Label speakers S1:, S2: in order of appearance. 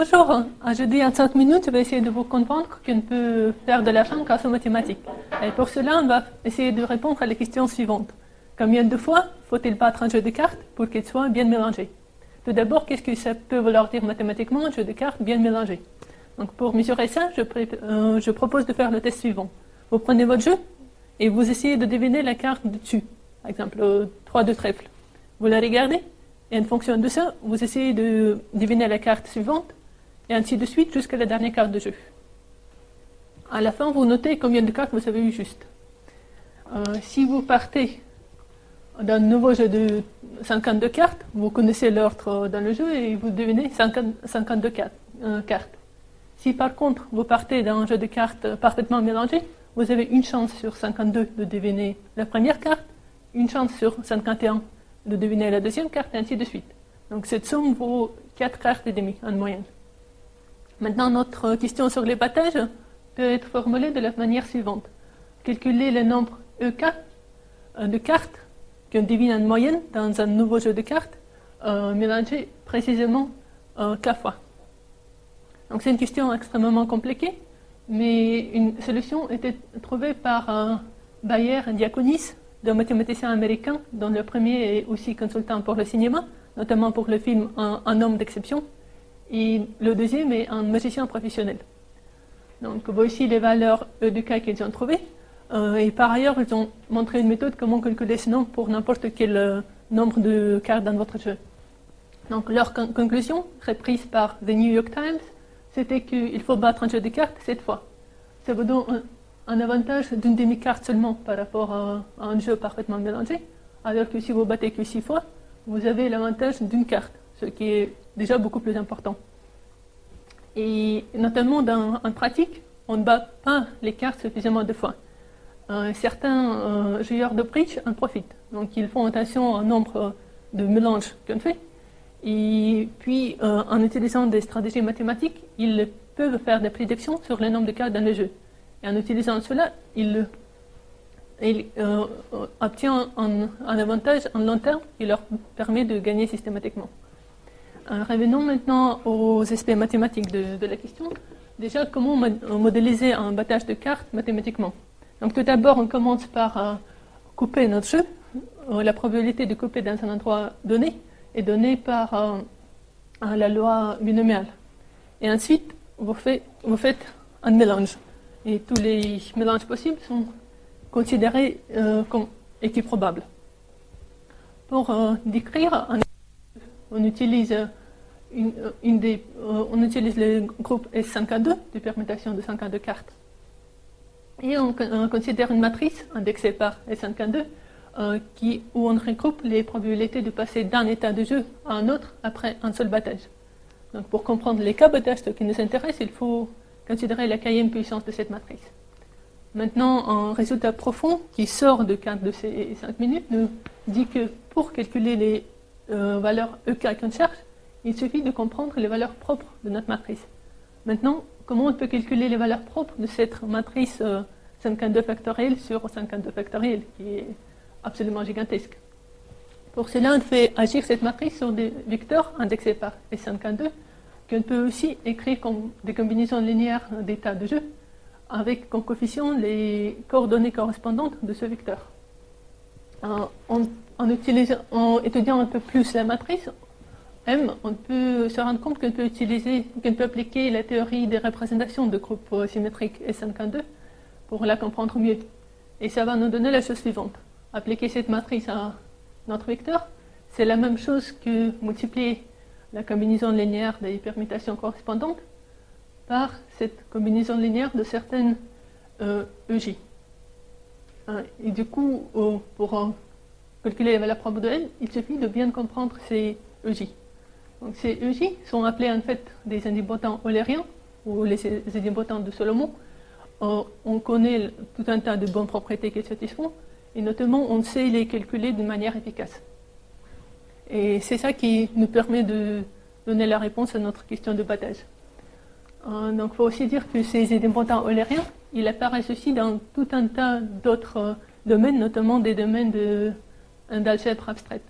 S1: Bonjour, aujourd'hui en 5 minutes, je vais essayer de vous comprendre qu'on peut faire de l'argent grâce aux mathématiques. Et pour cela, on va essayer de répondre à les questions suivantes. Combien de fois faut-il battre un jeu de cartes pour qu'il soit bien mélangé? Tout d'abord, qu'est-ce que ça peut vouloir dire mathématiquement, un jeu de cartes bien mélangé? Donc pour mesurer ça, je, euh, je propose de faire le test suivant. Vous prenez votre jeu et vous essayez de deviner la carte dessus. Par exemple, 3 de trèfle. Vous la regardez et en fonction de ça, vous essayez de deviner la carte suivante, et ainsi de suite jusqu'à la dernière carte de jeu. À la fin, vous notez combien de cartes vous avez eu juste. Euh, si vous partez d'un nouveau jeu de 52 cartes, vous connaissez l'ordre dans le jeu et vous devinez 52 euh, cartes. Si par contre vous partez d'un jeu de cartes parfaitement mélangé, vous avez une chance sur 52 de deviner la première carte, une chance sur 51 de deviner la deuxième carte, et ainsi de suite. Donc cette somme vaut 4 cartes et demie en moyenne. Maintenant, notre question sur les peut être formulée de la manière suivante. Calculer le nombre EK euh, de cartes qu'on devine en moyenne dans un nouveau jeu de cartes, euh, mélangé précisément euh, K fois. Donc c'est une question extrêmement compliquée, mais une solution était trouvée par Bayer Diaconis d'un mathématicien américain, dont le premier est aussi consultant pour le cinéma, notamment pour le film Un, homme d'exception, et le deuxième est un magicien professionnel. Donc voici les valeurs E cas qu'ils ont trouvées. Euh, et par ailleurs, ils ont montré une méthode comment calculer ce nombre pour n'importe quel euh, nombre de cartes dans votre jeu. Donc leur conclusion, reprise par The New York Times, c'était qu'il faut battre un jeu de cartes cette fois. Ça vous donne un avantage d'une demi-carte seulement par rapport à, un jeu parfaitement mélangé, alors que si vous battez que six fois, vous avez l'avantage d'une carte, ce qui est déjà beaucoup plus important. Et notamment dans, en pratique, on ne bat pas les cartes suffisamment de fois. Euh, certains euh, joueurs de bridge en profitent, donc ils font attention au nombre de mélanges qu'on fait, et puis euh, en utilisant des stratégies mathématiques, ils peuvent faire des prédictions sur le nombre de cartes dans le jeu. Et en utilisant cela, il, euh, obtient un, avantage en long terme qui leur permet de gagner systématiquement. Euh, revenons maintenant aux aspects mathématiques de, la question. Déjà, comment modéliser un battage de cartes mathématiquement? Donc tout d'abord, on commence par euh, couper notre jeu. la probabilité de couper dans un endroit donné est donnée par la loi binomiale. Et ensuite, vous, faites un mélange et tous les mélanges possibles sont considérés euh, comme équiprobables. Pour euh, décrire, on utilise, une, des, euh, on utilise le groupe S52 de permutation de 52 cartes. Et on, considère une matrice indexée par S52 qui, où on regroupe les probabilités de passer d'un état de jeu à un autre après un seul battage. Donc pour comprendre les cas battage qui nous intéressent, il faut considérer la quatrième puissance de cette matrice. Maintenant, un résultat profond qui sort de, de ces 5 minutes nous dit que pour calculer les euh, valeurs EK qu'on cherche, il suffit de comprendre les valeurs propres de notre matrice. Maintenant, comment on peut calculer les valeurs propres de cette matrice 52 euh, factoriel sur 52 factoriel, qui est absolument gigantesque? Pour cela, on fait agir cette matrice sur des vecteurs indexés par S52, qu'on peut aussi écrire comme des combinaisons linéaires d'états de jeu avec comme coefficient les coordonnées correspondantes de ce vecteur. En, en, étudiant un peu plus la matrice, M, on peut se rendre compte qu'on peut utiliser, qu'on peut appliquer la théorie des représentations de groupes symétriques S52 pour la comprendre mieux. Et ça va nous donner la chose suivante. Appliquer cette matrice à notre vecteur, c'est la même chose que multiplier la combinaison linéaire des permutations correspondantes par cette combinaison linéaire de certaines euh, EJ. Hein, et du coup, pour calculer la valeur propre de L, il suffit de bien comprendre ces EJ. Donc ces EJ sont appelés en fait des indépendants eulériens, ou les indépendants de Solomon. Euh, on connaît tout un tas de bonnes propriétés qu'ils satisfont, et notamment on sait les calculer de manière efficace. Et c'est ça qui nous permet de donner la réponse à notre question de battage. Euh, donc il faut aussi dire que ces indépendants eulériens, ils apparaissent aussi dans tout un tas d'autres euh, domaines, notamment des domaines d'algèbre abstraite.